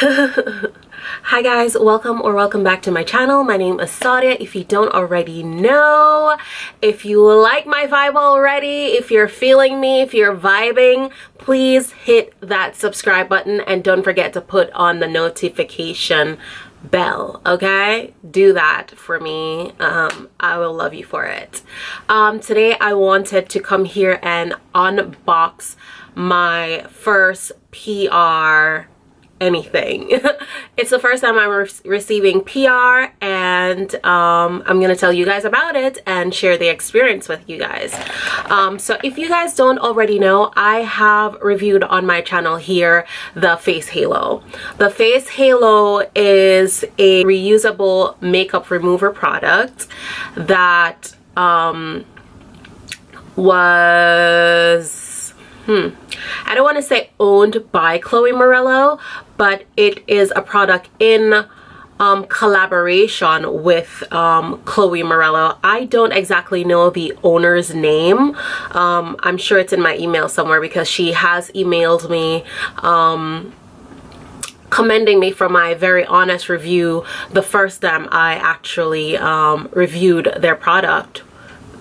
Hi guys, welcome or welcome back to my channel. My name is Sadia. If you don't already know, if you like my vibe already, if you're feeling me, if you're vibing, please hit that subscribe button and don't forget to put on the notification bell okay do that for me um, i will love you for it um, today i wanted to come here and unbox my first pr anything. it's the first time I'm re receiving PR and um, I'm going to tell you guys about it and share the experience with you guys. Um, so if you guys don't already know, I have reviewed on my channel here the Face Halo. The Face Halo is a reusable makeup remover product that um, was hmm, I don't want to say owned by Chloe Morello, but it is a product in um, collaboration with um, Chloe Morello. I don't exactly know the owner's name. Um, I'm sure it's in my email somewhere because she has emailed me um, commending me for my very honest review the first time I actually um, reviewed their product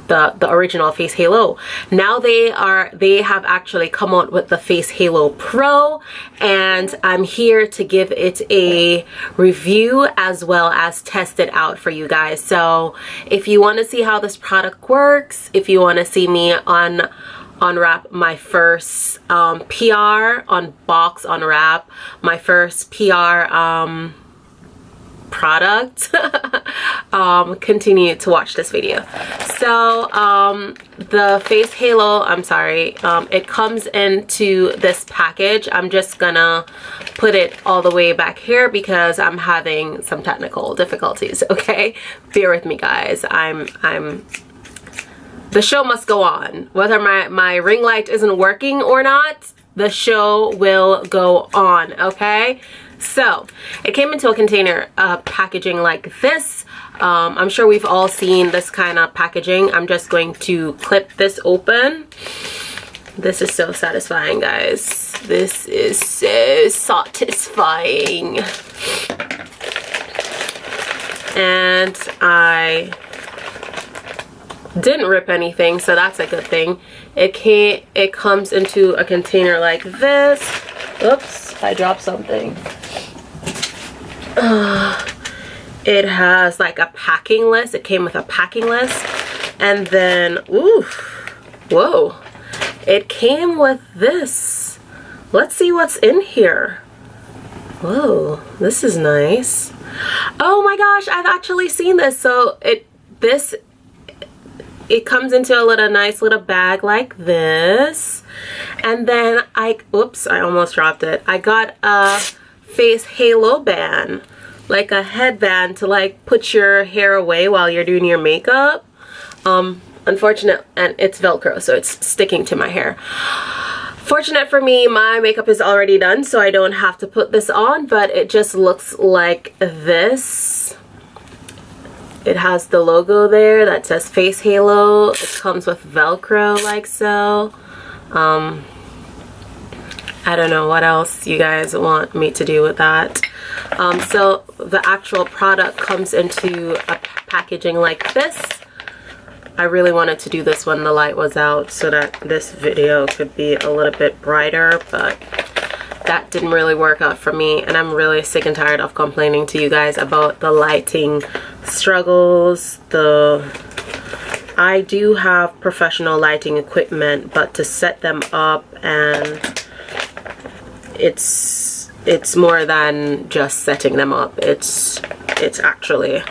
the the original face halo. Now they are they have actually come out with the face halo pro and i'm here to give it a review as well as test it out for you guys. So if you want to see how this product works if you want to see me on unwrap my first um, PR unbox unwrap my first PR um, product um, continue to watch this video. So um, the face halo i'm sorry um, it comes into this package. I'm just gonna put it all the way back here because i'm having some technical difficulties okay? Bear with me guys. I'm i'm the show must go on. Whether my my ring light isn't working or not the show will go on okay so it came into a container uh, packaging like this. Um, I'm sure we've all seen this kind of packaging. I'm just going to clip this open. This is so satisfying, guys. This is so satisfying. And I didn't rip anything, so that's a good thing. It can't, it comes into a container like this. Oops, I dropped something. it has like a packing list. It came with a packing list. And then, ooh, whoa. It came with this. Let's see what's in here. Whoa, this is nice. Oh my gosh, I've actually seen this. So it this it comes into a little nice little bag like this. And then I oops, I almost dropped it. I got a face halo band like a headband to like put your hair away while you're doing your makeup. Um unfortunate and it's velcro so it's sticking to my hair. Fortunate for me my makeup is already done so I don't have to put this on but it just looks like this. It has the logo there that says face halo. It comes with velcro like so. Um I don't know what else you guys want me to do with that. Um, so the actual product comes into a packaging like this. I really wanted to do this when the light was out so that this video could be a little bit brighter, but that didn't really work out for me and I'm really sick and tired of complaining to you guys about the lighting struggles, the I do have professional lighting equipment, but to set them up and it's it's more than just setting them up. It's it's actually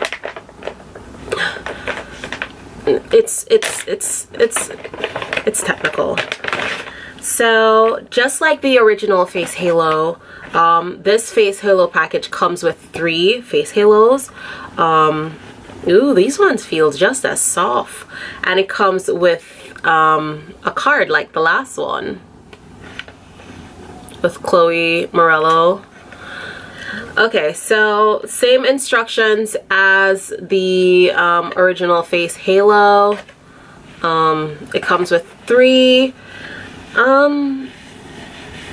it's it's it's it's it's technical. So just like the original face halo um, this face halo package comes with three face halos. Um, ooh these ones feel just as soft. And it comes with um, a card like the last one with Chloe Morello. Okay, so same instructions as the um, original face halo. Um, it comes with three. Um,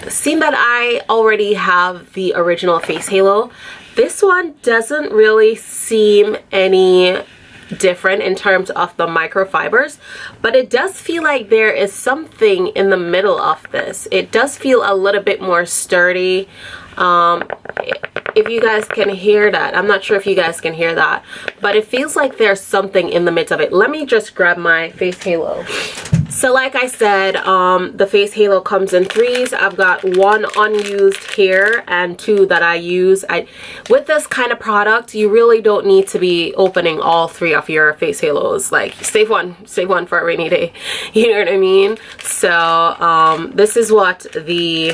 seeing that I already have the original face halo this one doesn't really seem any different in terms of the microfibers but it does feel like there is something in the middle of this. It does feel a little bit more sturdy. Um, if you guys can hear that i'm not sure if you guys can hear that but it feels like there's something in the midst of it. Let me just grab my face halo so like I said, um, the face halo comes in threes. I've got one unused here and two that I use. I, with this kind of product, you really don't need to be opening all three of your face halos. Like save one, save one for a rainy day. You know what I mean? So um, this is what the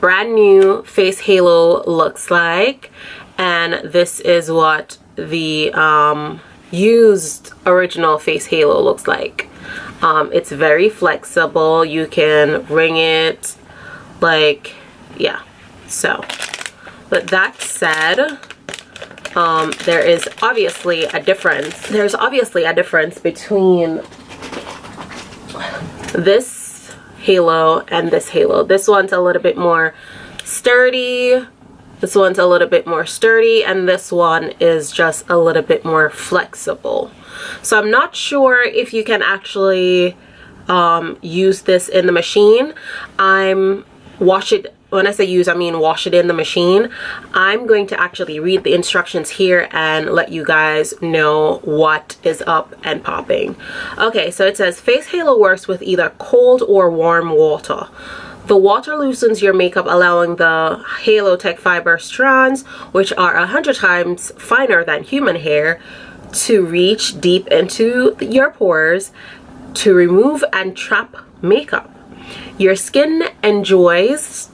brand new face halo looks like. And this is what the um, used original face halo looks like. Um, it's very flexible. You can ring it like yeah. So but that said um, there is obviously a difference. There's obviously a difference between this halo and this halo. This one's a little bit more sturdy this one's a little bit more sturdy and this one is just a little bit more flexible. So I'm not sure if you can actually um, use this in the machine. I'm wash it when I say use I mean wash it in the machine I'm going to actually read the instructions here and let you guys know what is up and popping okay so it says face halo works with either cold or warm water the water loosens your makeup, allowing the Halo Tech Fiber strands, which are 100 times finer than human hair, to reach deep into your pores to remove and trap makeup. Your skin enjoys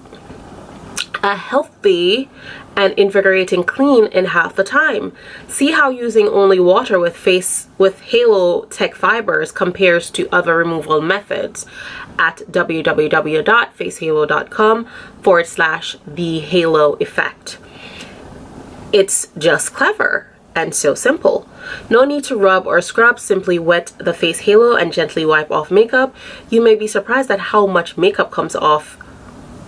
a healthy and invigorating clean in half the time. See how using only water with face with Halo Tech Fibers compares to other removal methods at www.facehalo.com forward slash the halo effect. It's just clever and so simple. No need to rub or scrub, simply wet the face halo and gently wipe off makeup. You may be surprised at how much makeup comes off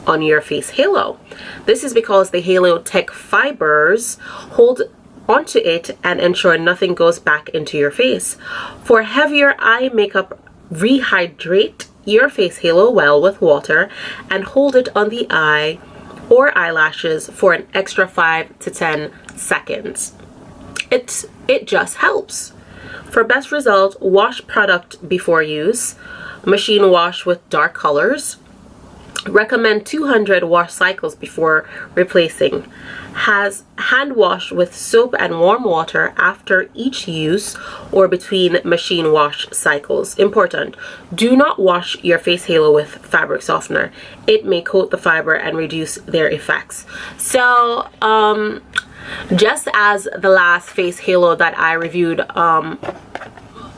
on your face halo. This is because the Halo Tech fibers hold onto it and ensure nothing goes back into your face. For heavier eye makeup, rehydrate your face halo well with water and hold it on the eye or eyelashes for an extra 5 to 10 seconds. It, it just helps. For best result, wash product before use. Machine wash with dark colors. Recommend 200 wash cycles before replacing has hand wash with soap and warm water after each use or between machine wash cycles. Important, do not wash your face halo with fabric softener. It may coat the fiber and reduce their effects. So, um, just as the last face halo that I reviewed um,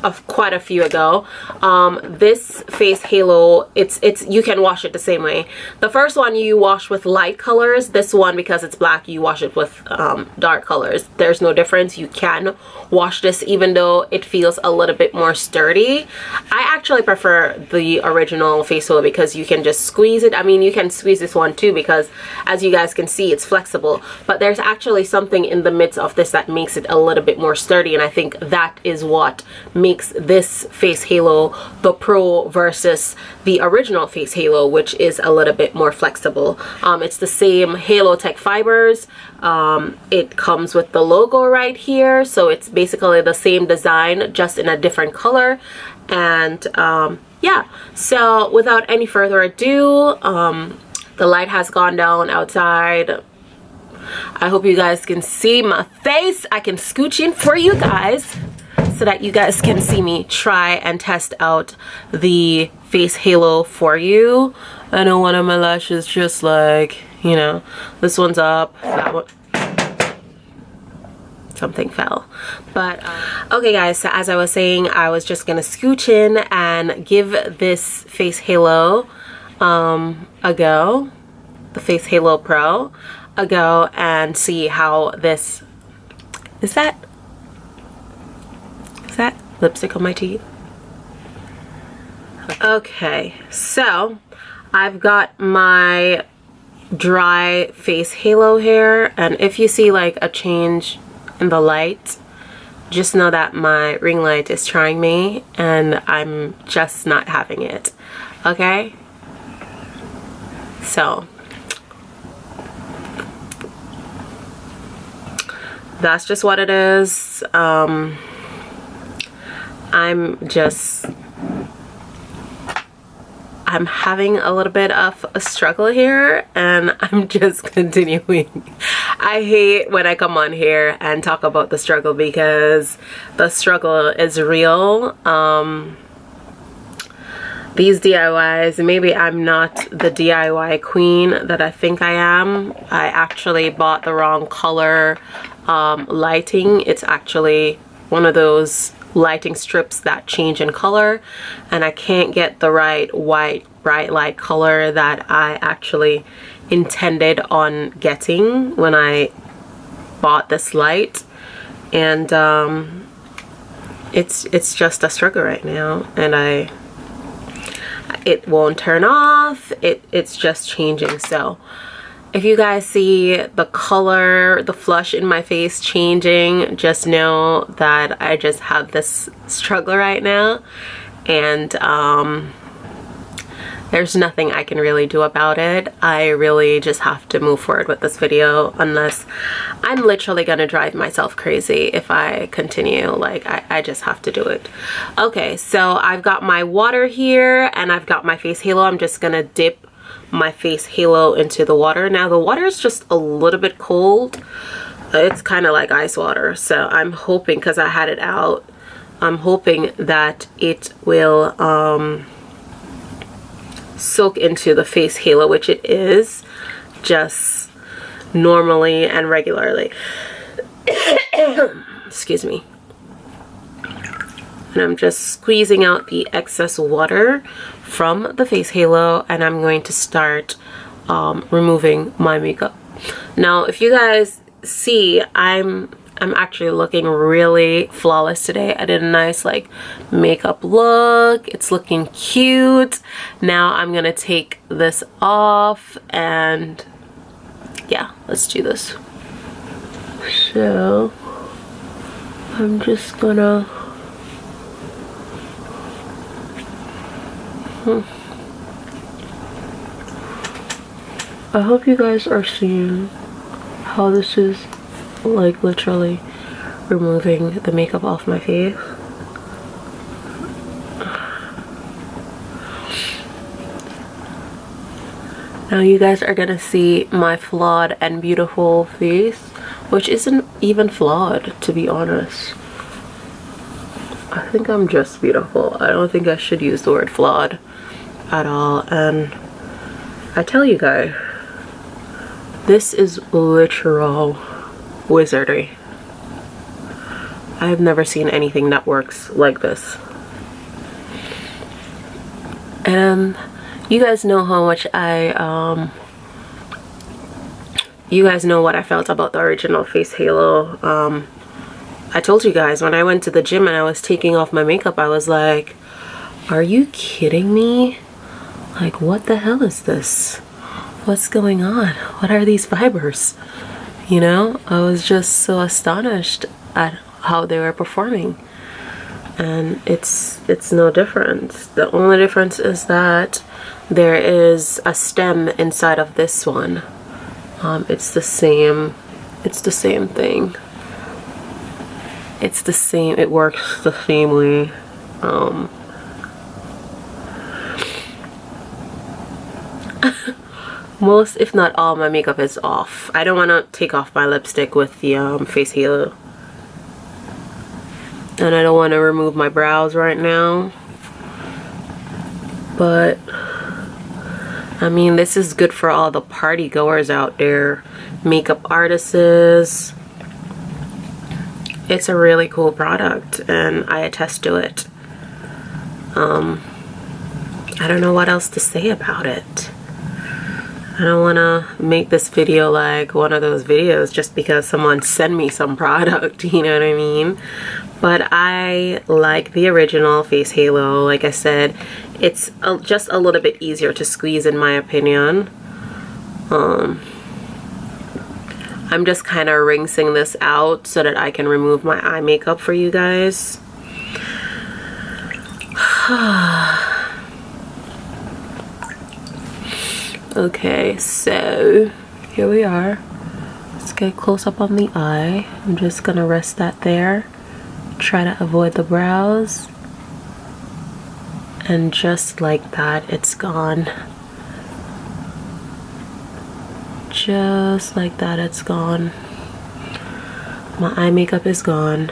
of quite a few ago. Um, this face halo it's it's you can wash it the same way. The first one you wash with light colors this one because it's black you wash it with um, dark colors. There's no difference. You can wash this even though it feels a little bit more sturdy. I actually prefer the original face halo because you can just squeeze it. I mean you can squeeze this one too because as you guys can see it's flexible. But there's actually something in the midst of this that makes it a little bit more sturdy and I think that is what makes makes this face halo the pro versus the original face halo which is a little bit more flexible. Um, it's the same halo tech fibers. Um, it comes with the logo right here so it's basically the same design just in a different color. And um, yeah. So without any further ado um, the light has gone down outside. I hope you guys can see my face. I can scooch in for you guys so that you guys can see me try and test out the face halo for you. I know one of my lashes just like, you know, this one's up, that one something fell but uh, okay guys so as i was saying i was just gonna scooch in and give this face halo um, a go the face halo pro a go and see how this is that lipstick on my teeth. Okay, so I've got my dry face halo here and if you see like a change in the light just know that my ring light is trying me and I'm just not having it okay? So that's just what it is um, I'm just I'm having a little bit of a struggle here and I'm just continuing. I hate when I come on here and talk about the struggle because the struggle is real. Um, these DIYs, maybe I'm not the DIY queen that I think I am. I actually bought the wrong color um, lighting. It's actually one of those lighting strips that change in color and I can't get the right white bright light color that I actually intended on getting when I bought this light. And um, it's it's just a struggle right now and I it won't turn off. It it's just changing. So if you guys see the color, the flush in my face changing, just know that I just have this struggle right now. And um, there's nothing I can really do about it. I really just have to move forward with this video unless I'm literally gonna drive myself crazy if I continue. Like, I, I just have to do it. Okay, so I've got my water here and I've got my face halo. I'm just gonna dip my face halo into the water. Now the water is just a little bit cold. It's kind of like ice water. So I'm hoping, because I had it out, I'm hoping that it will um, soak into the face halo, which it is just normally and regularly. Excuse me. And I'm just squeezing out the excess water from the face halo and I'm going to start um, removing my makeup. Now if you guys see I'm I'm actually looking really flawless today. I did a nice like makeup look. It's looking cute. Now I'm gonna take this off and yeah, let's do this. So I'm just gonna Hmm. I hope you guys are seeing how this is like literally removing the makeup off my face. Now you guys are gonna see my flawed and beautiful face, which isn't even flawed to be honest. I think I'm just beautiful. I don't think I should use the word flawed at all. And I tell you guys this is literal wizardry. I've never seen anything that works like this. And you guys know how much I um you guys know what I felt about the original face halo. Um I told you guys when I went to the gym and I was taking off my makeup I was like are you kidding me like, what the hell is this? What's going on? What are these fibers? You know, I was just so astonished at how they were performing. And it's it's no different. The only difference is that there is a stem inside of this one. Um, it's the same it's the same thing. It's the same it works the same way. Um, most if not all my makeup is off. I don't want to take off my lipstick with the um, face halo. And I don't want to remove my brows right now. But I mean this is good for all the party goers out there. Makeup artists. It's a really cool product and I attest to it. Um, I don't know what else to say about it I don't want to make this video like one of those videos just because someone sent me some product, you know what I mean? But I like the original Face Halo. Like I said, it's a, just a little bit easier to squeeze in my opinion. Um, I'm just kind of rinsing this out so that I can remove my eye makeup for you guys. okay, so here we are. Let's get close up on the eye. I'm just gonna rest that there. Try to avoid the brows. And just like that, it's gone. Just like that, it's gone. My eye makeup is gone.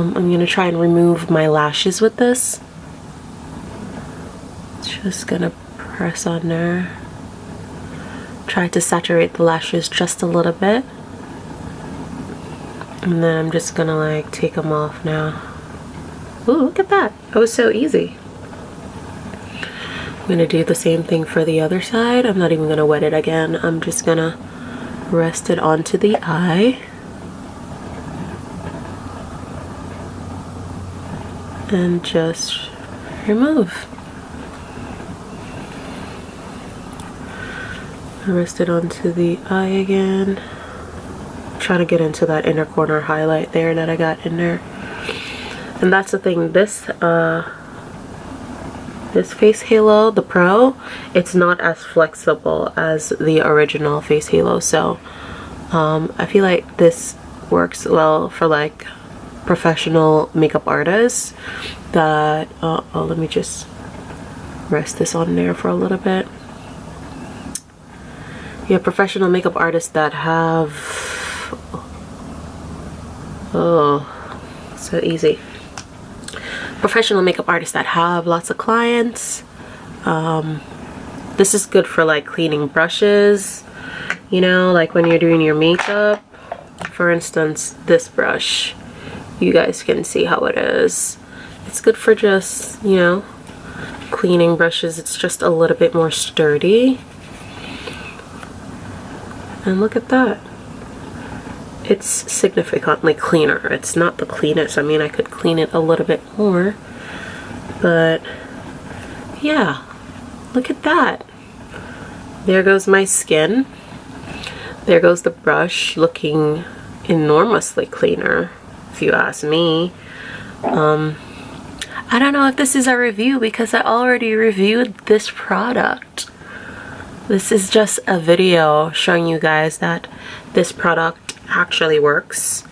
Um, I'm gonna try and remove my lashes with this. Just gonna press on there. Try to saturate the lashes just a little bit. And then I'm just gonna like take them off now. Ooh, look at that. That was so easy. I'm gonna do the same thing for the other side. I'm not even gonna wet it again. I'm just gonna rest it onto the eye. And just remove. Rest it onto the eye again. trying to get into that inner corner highlight there that I got in there. And that's the thing, this uh, this face halo the pro it's not as flexible as the original face halo so um, I feel like this works well for like professional makeup artists that uh, oh let me just rest this on there for a little bit yeah professional makeup artists that have oh so easy professional makeup artists that have lots of clients. Um, this is good for like cleaning brushes, you know, like when you're doing your makeup. For instance, this brush, you guys can see how it is. It's good for just, you know, cleaning brushes. It's just a little bit more sturdy. And look at that it's significantly cleaner. It's not the cleanest. I mean, I could clean it a little bit more. But, yeah. Look at that. There goes my skin. There goes the brush looking enormously cleaner, if you ask me. Um, I don't know if this is a review because I already reviewed this product. This is just a video showing you guys that this product actually works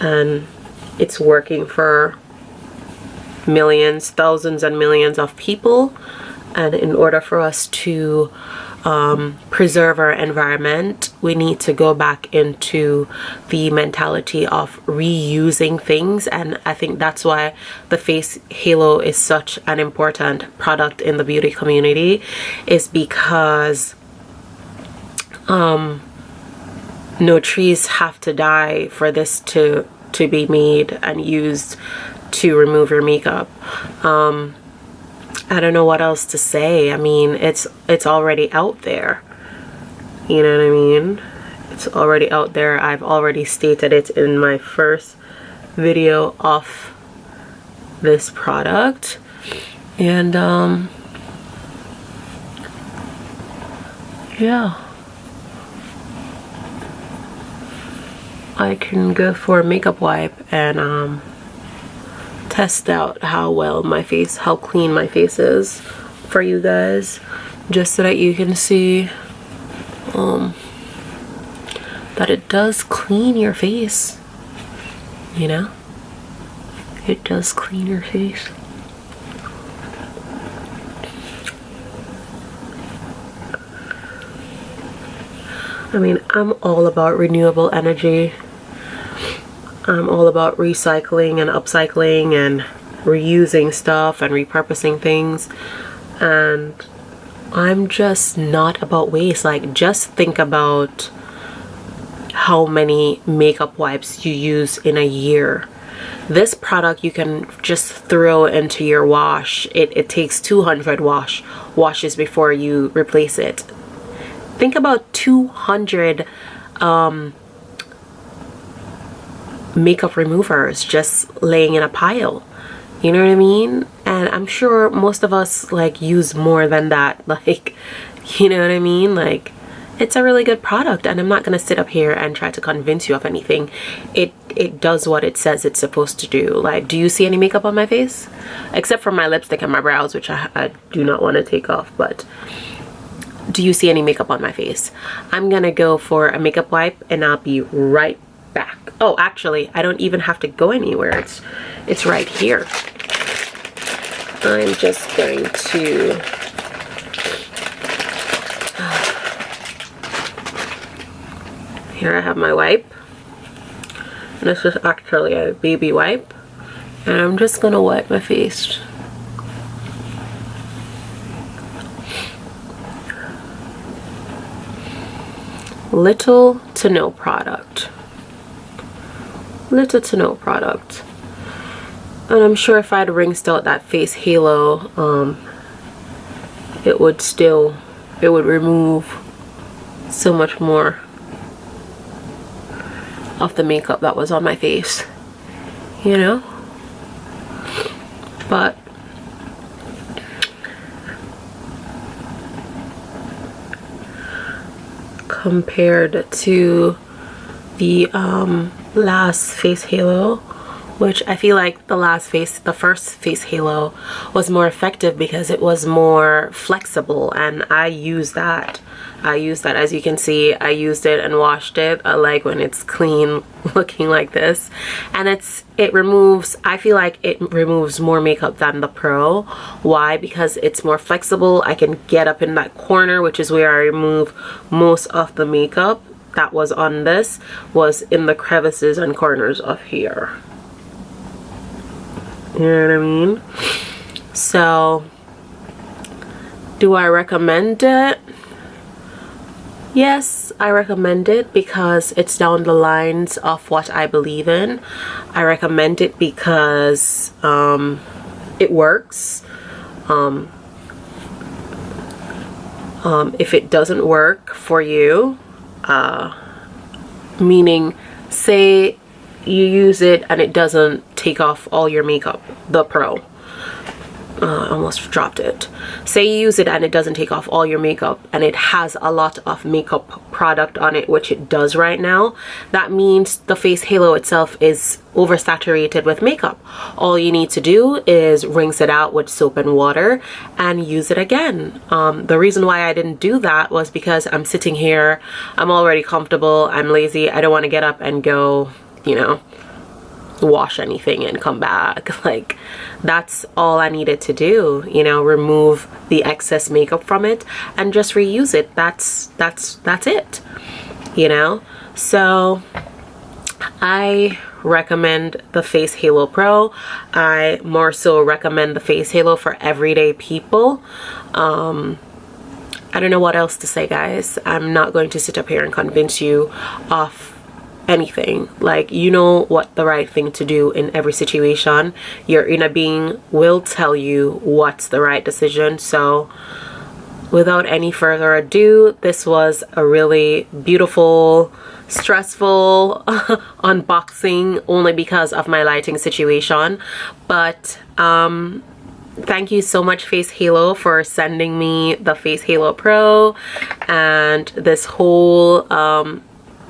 and it's working for millions, thousands and millions of people and in order for us to um, preserve our environment, we need to go back into the mentality of reusing things. And I think that's why the face halo is such an important product in the beauty community is because um, no trees have to die for this to to be made and used to remove your makeup um, I don't know what else to say. I mean it's it's already out there. You know what I mean? It's already out there. I've already stated it in my first video of this product. And um yeah. I can go for a makeup wipe and um, test out how well my face, how clean my face is for you guys just so that you can see um, that it does clean your face you know it does clean your face I mean, I'm all about renewable energy. I'm all about recycling and upcycling and reusing stuff and repurposing things. And I'm just not about waste. Like, just think about how many makeup wipes you use in a year. this product you can just throw into your wash it, it takes 200 wash washes before you replace it think about 200 um, makeup removers just laying in a pile. You know what I mean? And I'm sure most of us like use more than that. Like you know what I mean? Like it's a really good product and I'm not gonna sit up here and try to convince you of anything. It it does what it says it's supposed to do. Like do you see any makeup on my face? Except for my lipstick and my brows which I, I do not want to take off but do you see any makeup on my face? I'm gonna go for a makeup wipe and I'll be right back. Oh actually I don't even have to go anywhere. It's it's right here. I'm just going to here I have my wipe. This is actually a baby wipe. And I'm just gonna wipe my face. Little to no product little to no product. And I'm sure if I'd rinsed out that face halo um, it would still it would remove so much more of the makeup that was on my face you know? But compared to the um, last face halo which I feel like the last face, the first face halo was more effective because it was more flexible and I use that. I use that. As you can see I used it and washed it I like when it's clean looking like this. And it's it removes I feel like it removes more makeup than the pro. Why? Because it's more flexible. I can get up in that corner which is where I remove most of the makeup that was on this was in the crevices and corners of here you know what I mean? So, do I recommend it? Yes, I recommend it because it's down the lines of what I believe in. I recommend it because um, it works. Um, um, if it doesn't work for you, uh, meaning say you use it and it doesn't take off all your makeup the pro uh, almost dropped it. Say you use it and it doesn't take off all your makeup and it has a lot of makeup product on it which it does right now that means the face halo itself is oversaturated with makeup. All you need to do is rinse it out with soap and water and use it again. Um, the reason why I didn't do that was because I'm sitting here I'm already comfortable I'm lazy I don't want to get up and go you know wash anything and come back. Like that's all I needed to do you know remove the excess makeup from it and just reuse it. That's that's that's it you know? So I recommend the face halo pro. I more so recommend the face halo for everyday people. Um I don't know what else to say guys. I'm not going to sit up here and convince you of anything. Like you know what the right thing to do in every situation. Your inner being will tell you what's the right decision. So without any further ado this was a really beautiful stressful unboxing only because of my lighting situation. But um thank you so much face halo for sending me the face halo pro and this whole um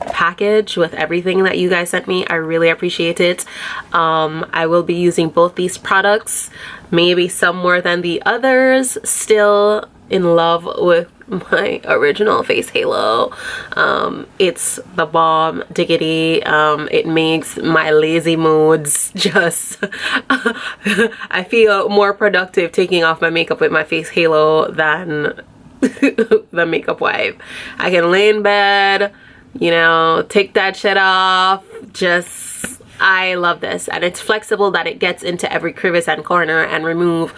package with everything that you guys sent me. I really appreciate it. Um, I will be using both these products, maybe some more than the others. Still in love with my original face halo um, it's the bomb diggity um, it makes my lazy moods just I feel more productive taking off my makeup with my face halo than the makeup wipe I can lay in bed you know take that shit off just I love this and it's flexible that it gets into every crevice and corner and remove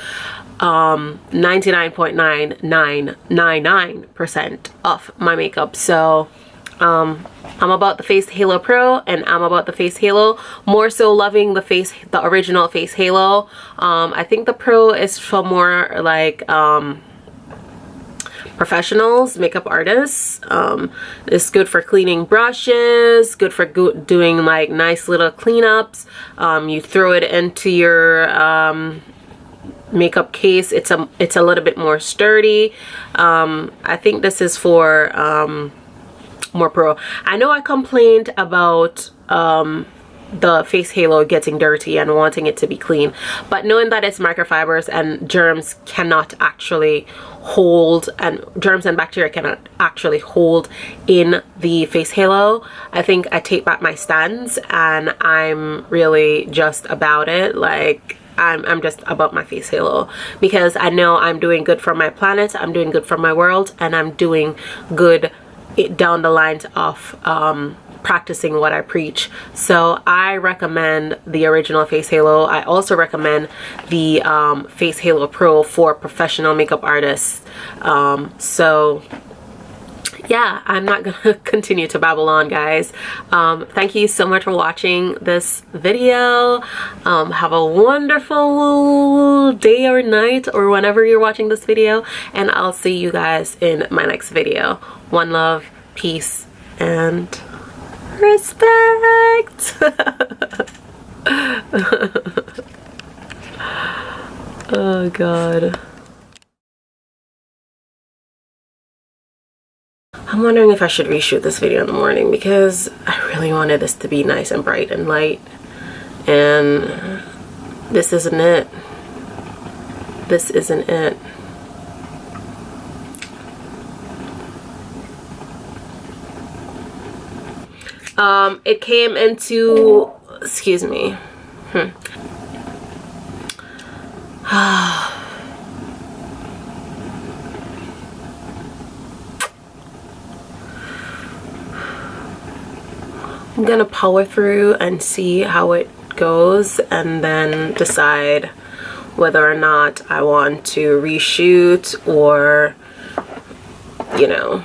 um 99.9999% off my makeup so um, I'm about the Face Halo Pro and I'm about the Face Halo. More so loving the face, the original Face Halo. Um, I think the Pro is for more like um, professionals, makeup artists. Um, it's good for cleaning brushes, good for go doing like nice little cleanups. Um, you throw it into your um, makeup case. It's a it's a little bit more sturdy. Um, I think this is for um, more pro. I know I complained about um, the face halo getting dirty and wanting it to be clean. But knowing that it's microfibers and germs cannot actually hold and germs and bacteria cannot actually hold in the face halo I think I take back my stance and I'm really just about it. Like I'm, I'm just about my face halo because I know I'm doing good for my planet I'm doing good for my world and I'm doing good down the lines of um, practicing what I preach. So I recommend the original Face Halo. I also recommend the um, Face Halo Pro for professional makeup artists. Um, so yeah i'm not gonna continue to babble on guys um, thank you so much for watching this video um, have a wonderful day or night or whenever you're watching this video and i'll see you guys in my next video one love peace and respect. oh god. I'm wondering if I should reshoot this video in the morning because I really wanted this to be nice and bright and light and this isn't it. This isn't it. Um, it came into, excuse me. Hmm. I'm gonna power through and see how it goes and then decide whether or not I want to reshoot or you know